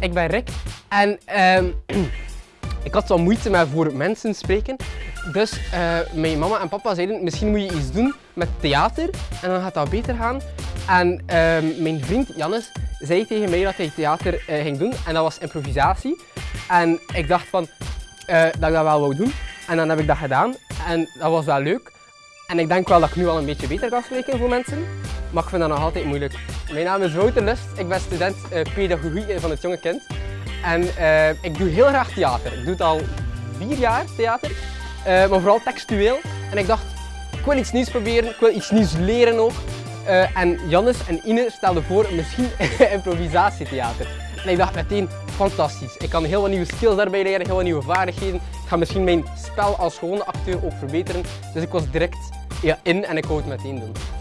ik ben Rick en ehm, ik had wel moeite met voor mensen spreken. Dus uh, mijn mama en papa zeiden, misschien moet je iets doen met theater en dan gaat dat beter gaan. En ehm, mijn vriend Jannes zei tegen mij dat hij theater uh, ging doen en dat was improvisatie. En ik dacht van, uh, dat ik dat wel wou doen. En dan heb ik dat gedaan en dat was wel leuk. En ik denk wel dat ik nu al een beetje beter kan spreken voor mensen. Maar ik vind dat nog altijd moeilijk. Mijn naam is Wouter Lust, ik ben student uh, pedagogie van het jonge kind. En uh, ik doe heel graag theater. Ik doe het al vier jaar theater, uh, maar vooral textueel. En ik dacht, ik wil iets nieuws proberen, ik wil iets nieuws leren ook. en Jannes en Ine stelden voor misschien improvisatietheater. En ik dacht meteen, fantastisch. Ik kan heel wat nieuwe skills daarbij leren, heel wat nieuwe vaardigheden. Ik ga misschien mijn spel als gewone acteur ook verbeteren. Dus ik was direct ja, in en ik wou het meteen doen.